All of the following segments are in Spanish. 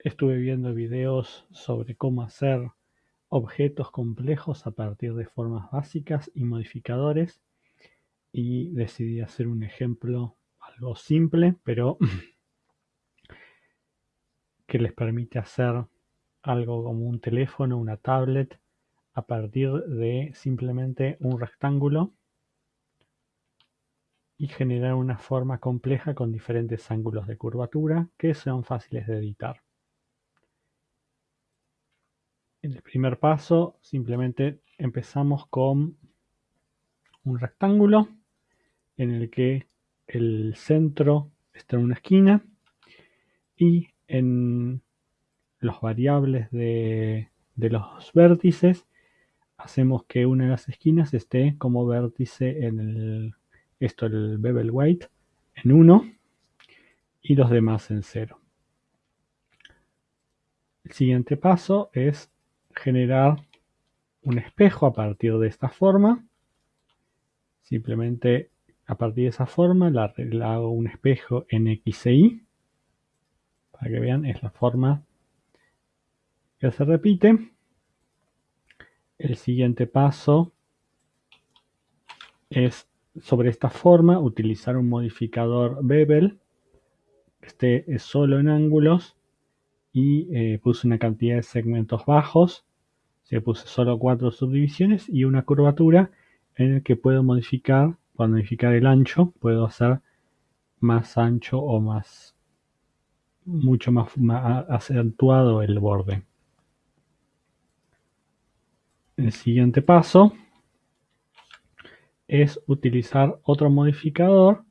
Estuve viendo videos sobre cómo hacer objetos complejos a partir de formas básicas y modificadores y decidí hacer un ejemplo algo simple pero que les permite hacer algo como un teléfono, una tablet a partir de simplemente un rectángulo y generar una forma compleja con diferentes ángulos de curvatura que son fáciles de editar. El primer paso simplemente empezamos con un rectángulo en el que el centro está en una esquina y en los variables de, de los vértices hacemos que una de las esquinas esté como vértice en el esto el bevel weight en 1 y los demás en 0. El siguiente paso es generar un espejo a partir de esta forma. Simplemente a partir de esa forma la, hago un espejo en X e Y. Para que vean, es la forma que se repite. El siguiente paso es sobre esta forma utilizar un modificador bevel que esté solo en ángulos y eh, puse una cantidad de segmentos bajos se puse solo cuatro subdivisiones y una curvatura en el que puedo modificar para modificar el ancho puedo hacer más ancho o más mucho más, más acentuado el borde. El siguiente paso es utilizar otro modificador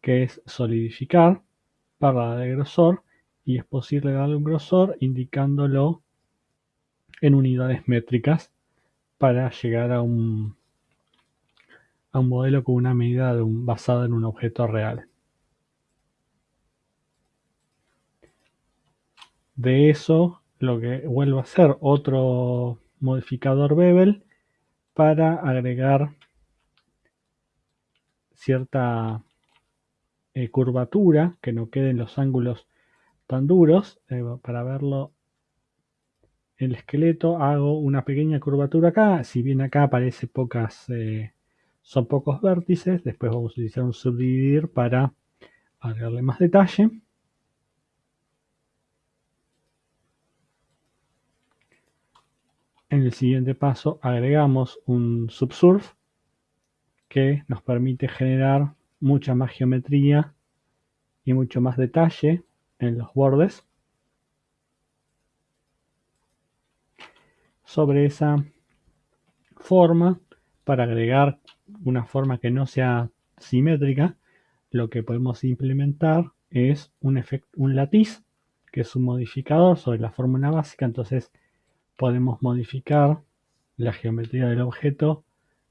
que es solidificar para darle grosor y es posible darle un grosor indicándolo en unidades métricas para llegar a un, a un modelo con una medida basada en un objeto real. De eso lo que vuelvo a hacer otro modificador bevel para agregar cierta eh, curvatura, que no queden los ángulos tan duros. Eh, para verlo el esqueleto hago una pequeña curvatura acá. Si bien acá aparece pocas, eh, son pocos vértices, después vamos a utilizar un subdividir para agregarle más detalle. En el siguiente paso agregamos un subsurf que nos permite generar mucha más geometría y mucho más detalle en los bordes. Sobre esa forma, para agregar una forma que no sea simétrica, lo que podemos implementar es un, efecto, un latiz, que es un modificador sobre la fórmula básica, entonces podemos modificar la geometría del objeto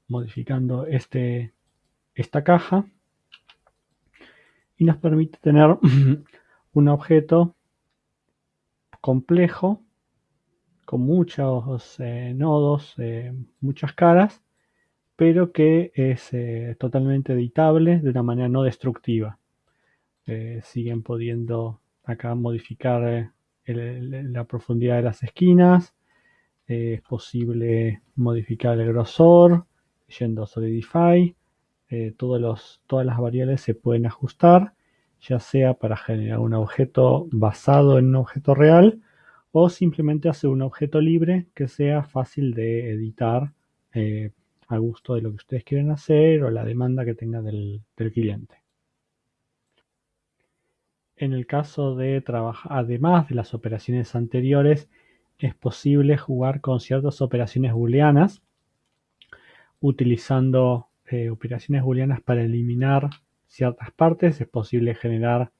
modificando este, esta caja y nos permite tener un objeto complejo con muchos eh, nodos, eh, muchas caras, pero que es eh, totalmente editable de una manera no destructiva. siguen pudiendo acá modificar la profundidad de las esquinas, es posible modificar el grosor, yendo a Solidify, todas las variables se pueden ajustar, ya sea para generar un objeto basado en un objeto real o simplemente hacer un objeto libre que sea fácil de editar eh, a gusto de lo que ustedes quieren hacer o la demanda que tenga del, cliente. En el caso de trabajar, además de las operaciones anteriores, es posible jugar con ciertas operaciones booleanas utilizando eh, operaciones booleanas para eliminar ciertas partes es posible generar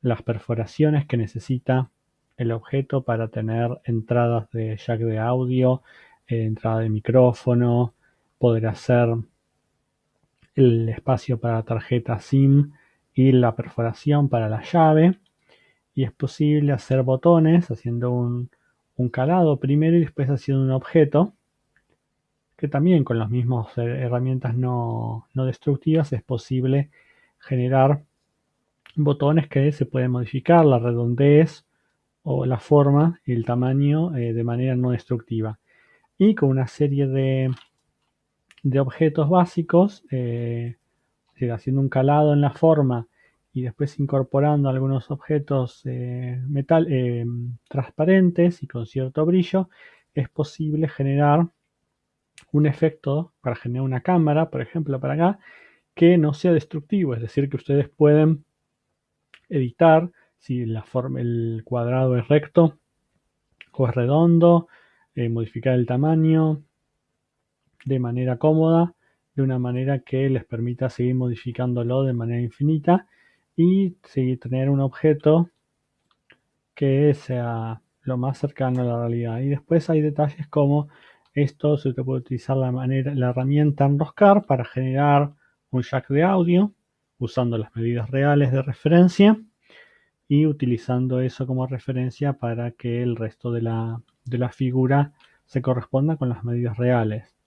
las perforaciones que necesita el objeto para tener entradas de jack de audio, eh, entrada de micrófono, poder hacer el espacio para tarjeta SIM y la perforación para la llave. Y es posible hacer botones haciendo un, un calado primero y después haciendo un objeto que también con las mismas herramientas no, destructivas es posible generar botones que se pueden modificar, la redondez o la forma y el tamaño eh, de manera no destructiva. Y con una serie de, de objetos básicos, eh, haciendo un calado en la forma y después incorporando algunos objetos eh, metal, transparentes y con cierto brillo, es posible generar un efecto para generar una cámara, por ejemplo, para acá, que no sea destructivo, es decir, que ustedes pueden editar si la forma, el cuadrado es recto o es redondo, eh, modificar el tamaño de manera cómoda, de una manera que les permita seguir modificándolo de manera infinita y seguir tener un objeto que sea lo más cercano a la realidad. Y después hay detalles como esto se puede utilizar la, manera, la herramienta enroscar para generar un jack de audio usando las medidas reales de referencia y utilizando eso como referencia para que el resto de la, de la figura se corresponda con las medidas reales.